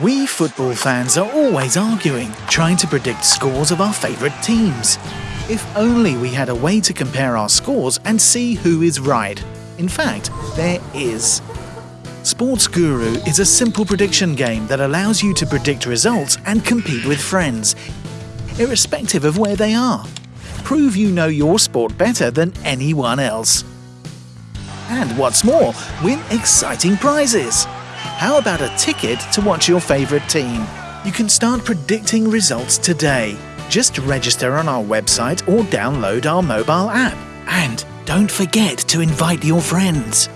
We football fans are always arguing, trying to predict scores of our favourite teams. If only we had a way to compare our scores and see who is right. In fact, there is. Sports Guru is a simple prediction game that allows you to predict results and compete with friends, irrespective of where they are. Prove you know your sport better than anyone else. And what's more, win exciting prizes. How about a ticket to watch your favourite team? You can start predicting results today. Just register on our website or download our mobile app. And don't forget to invite your friends.